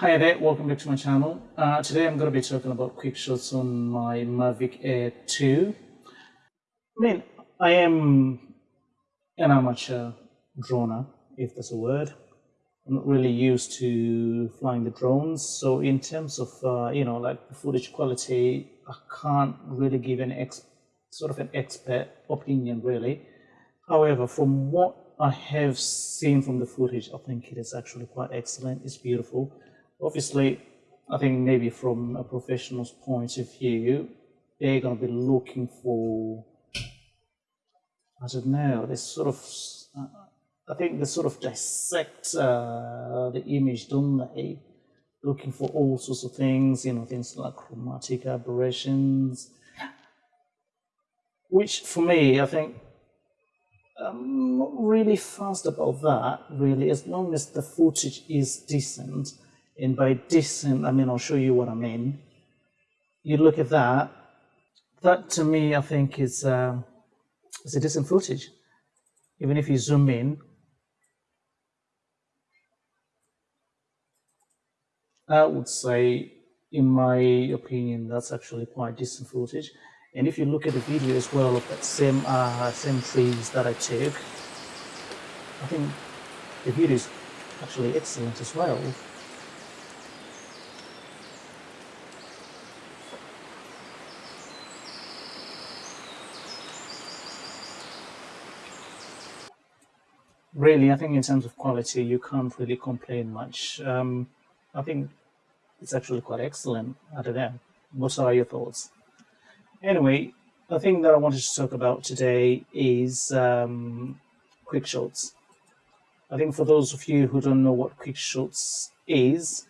Hi there, welcome back to my channel. Uh, today I'm going to be talking about quick shots on my Mavic Air 2. I mean, I am an amateur droner, if that's a word. I'm not really used to flying the drones, so in terms of, uh, you know, like the footage quality, I can't really give an ex sort of an expert opinion, really. However, from what I have seen from the footage, I think it is actually quite excellent. It's beautiful. Obviously, I think maybe from a professional's point of view, they're going to be looking for, I don't know, this sort of, I think they sort of dissect uh, the image, don't they? Looking for all sorts of things, you know, things like chromatic aberrations, which for me, I think I'm not really fast about that, really, as long as the footage is decent. And by decent, I mean, I'll show you what I mean. You look at that, that to me, I think is, uh, is a decent footage. Even if you zoom in, I would say, in my opinion, that's actually quite decent footage. And if you look at the video as well of that same uh, same trees that I took, I think the video is actually excellent as well. Really, I think in terms of quality, you can't really complain much. Um, I think it's actually quite excellent. I don't know. What are your thoughts? Anyway, the thing that I wanted to talk about today is um, quick shots. I think for those of you who don't know what quick shots is,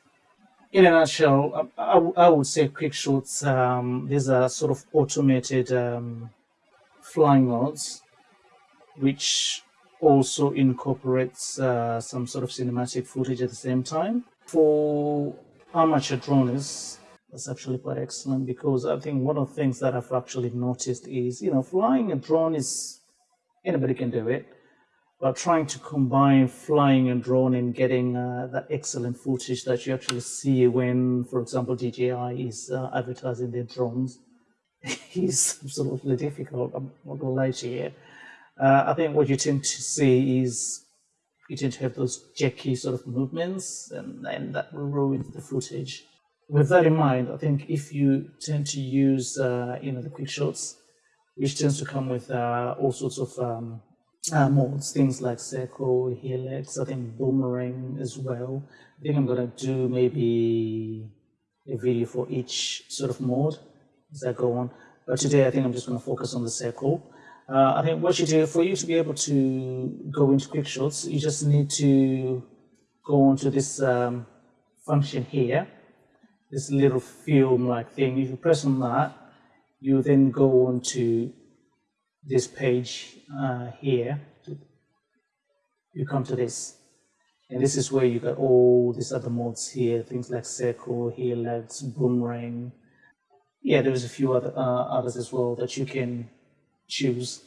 in a nutshell, I, I, I would say quick shots, um, these are sort of automated um, flying modes, which also incorporates uh, some sort of cinematic footage at the same time. For amateur droners, that's actually quite excellent because I think one of the things that I've actually noticed is, you know, flying a drone is, anybody can do it, but trying to combine flying and drone and getting uh, that excellent footage that you actually see when, for example, DJI is uh, advertising their drones is absolutely difficult. I'm not going to lie to you. Uh, I think what you tend to see is you tend to have those jerky sort of movements and, and that will ruin the footage with that in mind, I think if you tend to use, uh, you know, the quick shots, which tends to come with uh, all sorts of um, uh, modes, things like circle, helix, I think boomerang as well. I think I'm going to do maybe a video for each sort of mode as I go on. But today I think I'm just going to focus on the circle. Uh, I think what you do, for you to be able to go into quick shots, you just need to go onto this um, function here this little film like thing. If you press on that, you then go on to this page uh, here. You come to this. And this is where you got all these other modes here, things like circle, helix, boomerang. Yeah, there's a few other uh, others as well that you can choose.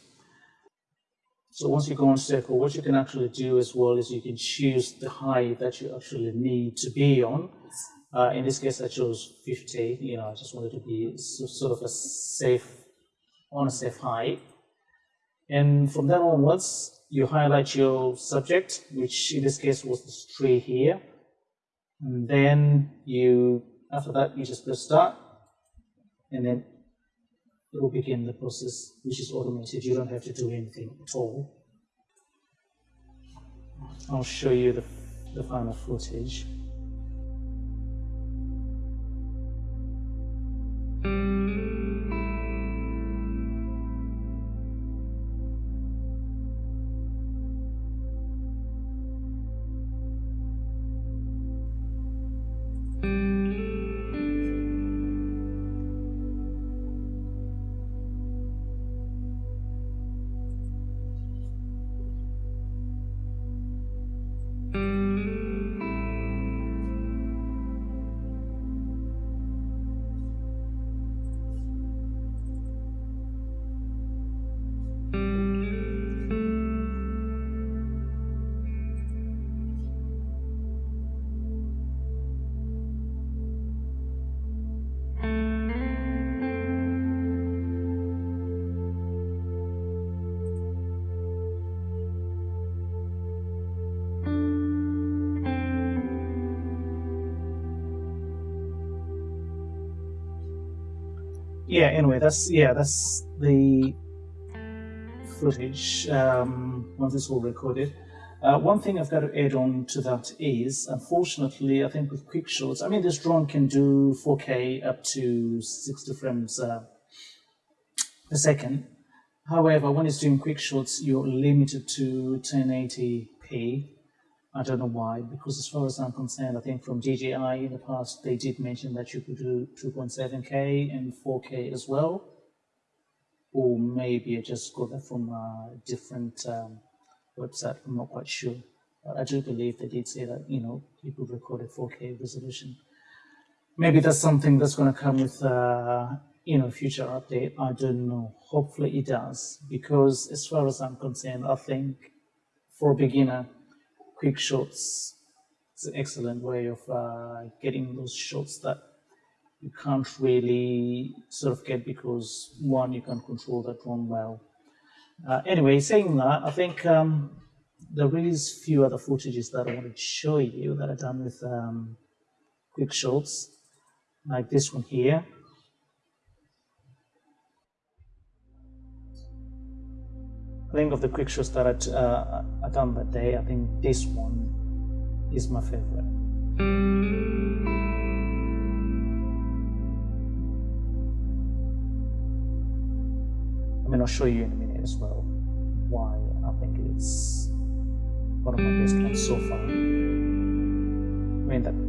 So once you go on circle, what you can actually do as well is you can choose the height that you actually need to be on. Uh, in this case, I chose 50. You know, I just wanted to be sort of a safe, on a safe height. And from then onwards, you highlight your subject, which in this case was this tree here. And then you, after that, you just press start, and then it will begin the process, which is automated. You don't have to do anything at all. I'll show you the, the final footage. Yeah, anyway, that's yeah, that's the footage um, once it's all recorded. Uh, one thing I've got to add on to that is, unfortunately, I think with quick shots, I mean, this drone can do 4K up to 60 frames uh, per second. However, when it's doing quick shots, you're limited to 1080p. I don't know why, because as far as I'm concerned, I think from DJI in the past, they did mention that you could do 2.7K and 4K as well. Or maybe I just got that from a different um, website. I'm not quite sure. But I do believe they did say that, you know, you could record at 4K resolution. Maybe that's something that's going to come with, uh, you know, future update. I don't know. Hopefully it does. Because as far as I'm concerned, I think for a beginner, quick shots. It's an excellent way of uh, getting those shots that you can't really sort of get because one, you can't control that drone well uh, anyway, saying that, I think um, there is few other footages that I wanted to show you that I've done with um, quick shots, like this one here. Think of the quick shots that I'd, uh, I done that day, I think this one is my favorite. I mean, I'll show you in a minute as well why I think it's one of my best ones so far. I mean that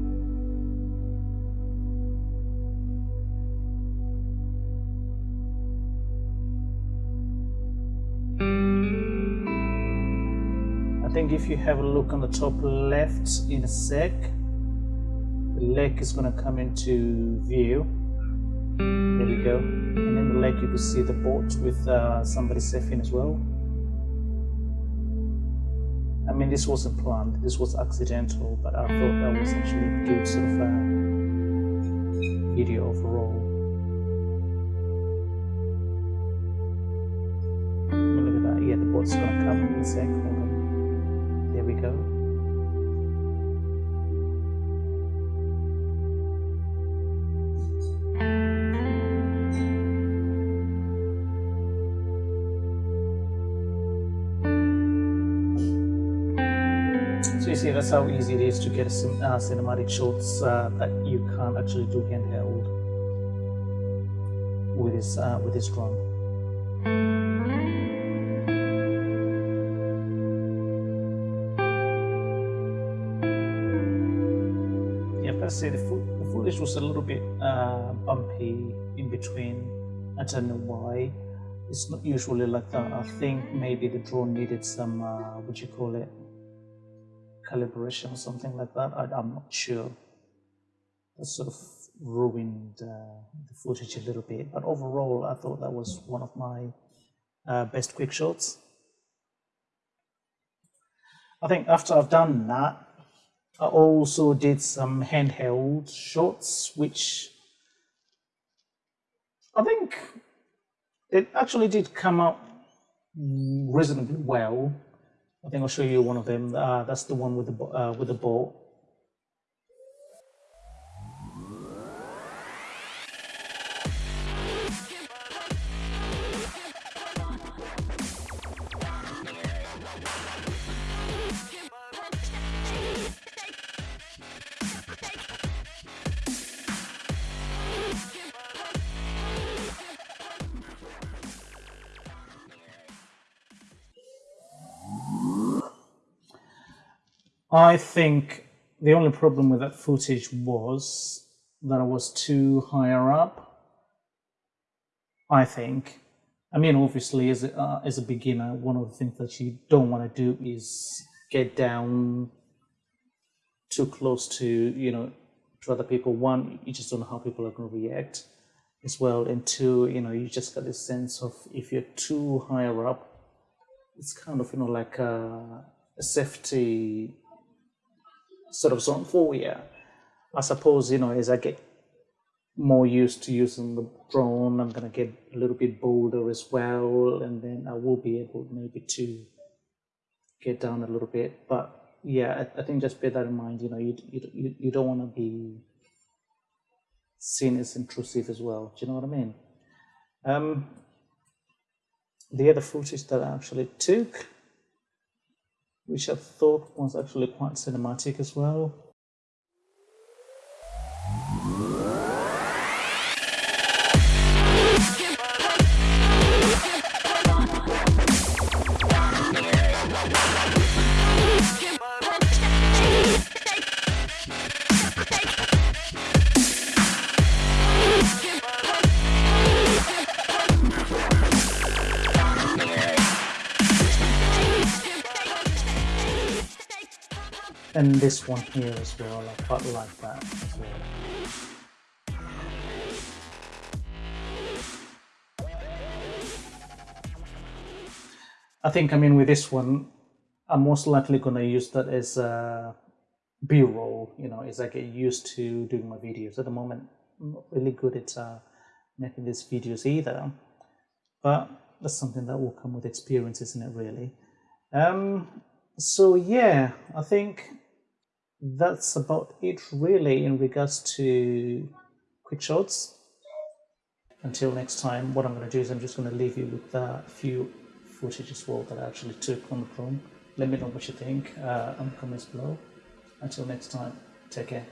I think if you have a look on the top left in a sec, the lake is going to come into view. There we go. And in the lake you can see the boat with uh, somebody surfing as well. I mean, this wasn't planned, this was accidental, but I thought that was actually a good sort of uh, video overall. Look at that, yeah, the boat's gonna come in a sec. Go. So you see, that's how easy it is to get uh, cinematic shots uh, that you can't actually do handheld with this uh, with this drone. To say the, the footage was a little bit uh, bumpy in between. I don't know why. It's not usually like that. I think maybe the drone needed some, uh, what you call it, calibration or something like that. I, am not sure. That sort of ruined uh, the footage a little bit. But overall, I thought that was one of my uh, best quick shots. I think after I've done that, I also did some handheld shots, which I think it actually did come out reasonably well. I think I'll show you one of them. Uh, that's the one with the uh, with the boat. I think the only problem with that footage was that I was too higher up. I think. I mean, obviously, as a, uh, as a beginner, one of the things that you don't want to do is get down too close to, you know, to other people. One, you just don't know how people are going to react as well. And two, you know, you just got this sense of if you're too higher up, it's kind of, you know, like a, a safety sort of zone you. I suppose, you know, as I get more used to using the drone, I'm going to get a little bit bolder as well. And then I will be able maybe to get down a little bit. But yeah, I, I think just bear that in mind, you know, you, you, you don't want to be seen as intrusive as well. Do you know what I mean? Um, the other footage that I actually took, which I thought was actually quite cinematic as well, and this one here as well I quite like that as well I think I mean with this one I'm most likely going to use that as a b-roll you know as I get used to doing my videos. At the moment I'm not really good at uh, making these videos either but that's something that will come with experience isn't it really? Um, so yeah I think that's about it really in regards to quick shots. Until next time what I'm going to do is I'm just going to leave you with a few footage as well that I actually took on the drone let me know what you think uh, on the comments below. Until next time take care